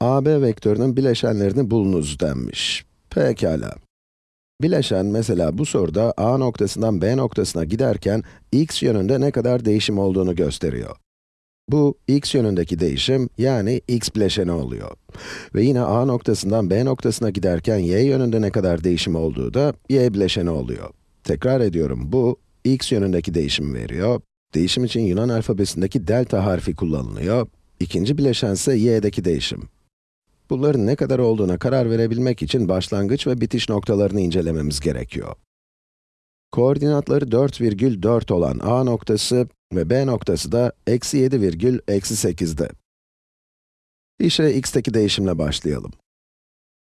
AB vektörünün bileşenlerini bulunuz denmiş. Pekala. Bileşen mesela bu soruda A noktasından B noktasına giderken x yönünde ne kadar değişim olduğunu gösteriyor. Bu, x yönündeki değişim, yani x bileşeni oluyor. Ve yine A noktasından B noktasına giderken y yönünde ne kadar değişim olduğu da y bileşeni oluyor. Tekrar ediyorum, bu, x yönündeki değişim veriyor. Değişim için Yunan alfabesindeki delta harfi kullanılıyor. İkinci bileşen ise y'deki değişim. Bunların ne kadar olduğuna karar verebilmek için başlangıç ve bitiş noktalarını incelememiz gerekiyor. Koordinatları 4,4 olan a noktası ve b noktası da eksi 7 virgül eksi 8'de. İşe x'teki değişimle başlayalım.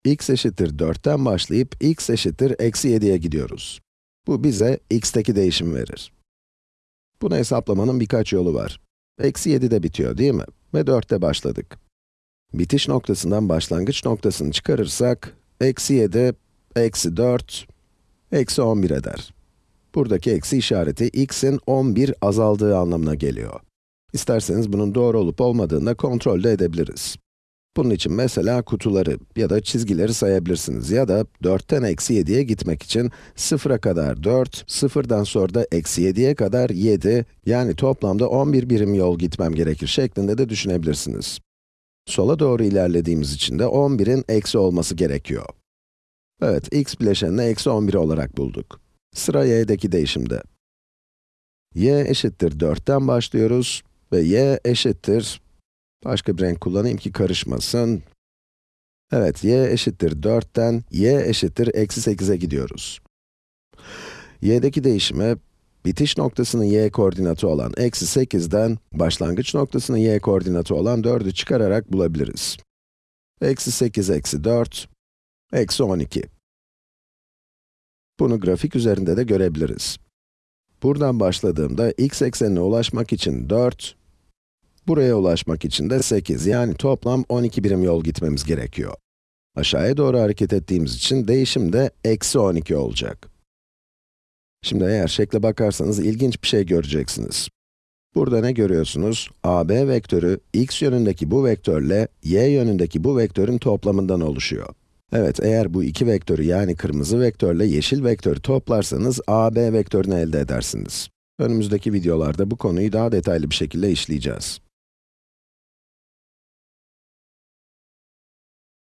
x eşittir 4'ten başlayıp x eşittir eksi 7'ye gidiyoruz. Bu bize x'teki değişim verir. Bunu hesaplamanın birkaç yolu var. Eksi 7'de bitiyor değil mi? Ve 4'te başladık. Bitiş noktasından başlangıç noktasını çıkarırsak, eksi 7, eksi 4, eksi 11 eder. Buradaki eksi işareti x'in 11 azaldığı anlamına geliyor. İsterseniz bunun doğru olup olmadığını da kontrol de edebiliriz. Bunun için mesela kutuları ya da çizgileri sayabilirsiniz ya da 4'ten eksi 7'ye gitmek için 0'a kadar 4, 0'dan sonra da eksi 7'ye kadar 7, yani toplamda 11 birim yol gitmem gerekir şeklinde de düşünebilirsiniz. Sola doğru ilerlediğimiz için de 11'in eksi olması gerekiyor. Evet, x bileşenini eksi 11 olarak bulduk. Sıra y'deki değişimde. y eşittir 4'ten başlıyoruz ve y eşittir, başka bir renk kullanayım ki karışmasın. Evet, y eşittir 4'ten, y eşittir eksi 8'e gidiyoruz. y'deki değişimi, bitiş noktasının y koordinatı olan eksi 8'den, başlangıç noktasının y koordinatı olan 4'ü çıkararak bulabiliriz. Eksi 8 eksi 4, eksi 12. Bunu grafik üzerinde de görebiliriz. Buradan başladığımda x eksenine ulaşmak için 4, buraya ulaşmak için de 8, yani toplam 12 birim yol gitmemiz gerekiyor. Aşağıya doğru hareket ettiğimiz için değişim de eksi 12 olacak. Şimdi eğer şekle bakarsanız ilginç bir şey göreceksiniz. Burada ne görüyorsunuz? AB vektörü, x yönündeki bu vektörle y yönündeki bu vektörün toplamından oluşuyor. Evet, eğer bu iki vektörü yani kırmızı vektörle yeşil vektörü toplarsanız AB vektörünü elde edersiniz. Önümüzdeki videolarda bu konuyu daha detaylı bir şekilde işleyeceğiz.